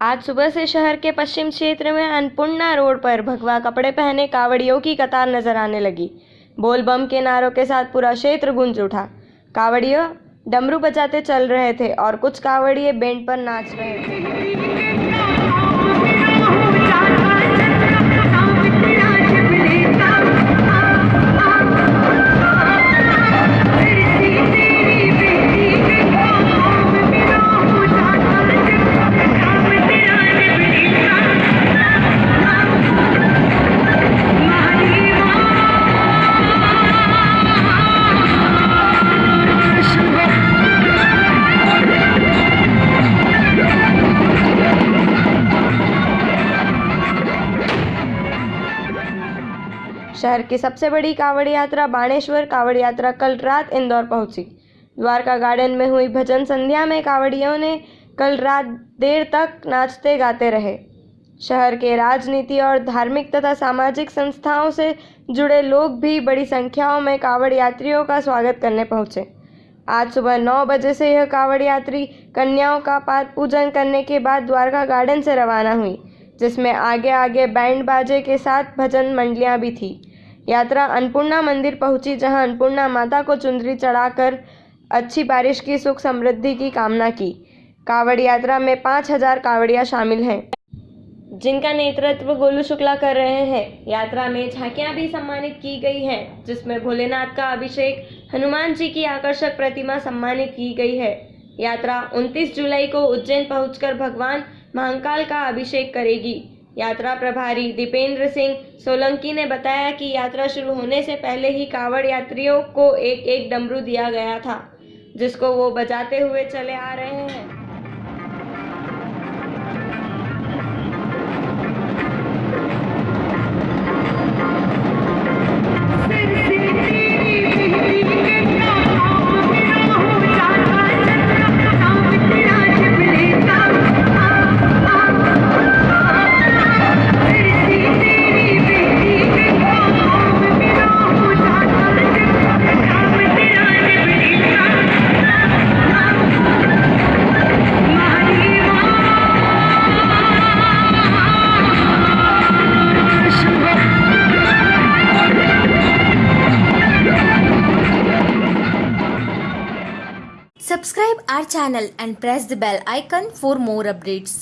आज सुबह से शहर के पश्चिम क्षेत्र में अन्नपूर्णा रोड पर भगवा कपड़े पहने कावड़ियों की कतार नज़र आने लगी। बोलबम के नारों के साथ पूरा क्षेत्र गूंज उठा। कावड़ियों डमरू बजाते चल रहे थे और कुछ कावड़िए बैंड पर नाच रहे थे। शहर की सबसे बड़ी कांवड़ यात्रा बाणेश्वर कांवड़ यात्रा कल रात इंदौर पहुँची। द्वारका गार्डन में हुई भजन संध्या में कांवड़ियों ने कल रात देर तक नाचते गाते रहे। शहर के राजनीति और धार्मिक तथा सामाजिक संस्थाओं से जुड़े लोग भी बड़ी संख्याओं में कांवड़ यात्रियों का स्वागत करने पहुँचे। आज सुबह नौ बजे से यह कांवड़ यात्री कन्याओं का पाद पूजन करने के बाद द्वारका गार्डन से रवाना हुई, जिसमें आगे आगे बैंड बाजे के साथ भजन मंडलियाँ भी थी। यात्रा अन्नपूर्णा मंदिर पहुँची, जहाँ अन्नपूर्णा माता को चुंदरी चढ़ाकर अच्छी बारिश की, सुख समृद्धि की कामना की। कावड़ यात्रा में पाँच हज़ार कावड़िया शामिल हैं। जिनका नेतृत्व गोलू शुक्ला कर रहे हैं। यात्रा में झांकियाँ भी सम्मानित की गई हैं, जिसमें भोलेनाथ का अभिषेक हनुमान जी की आकर्षक प्रतिमा सम्मानित की गई है। यात्रा 29 जुलाई को उज्जैन पहुंचकर भगवान महाकाल का अभिषेक करेगी। यात्रा प्रभारी दीपेंद्र सिंह सोलंकी ने बताया कि यात्रा शुरू होने से पहले ही कावड़ यात्रियों को एक एक डमरू दिया गया था, जिसको वो बजाते हुए चले आ रहे हैं। Subscribe our channel and press the bell icon for more updates.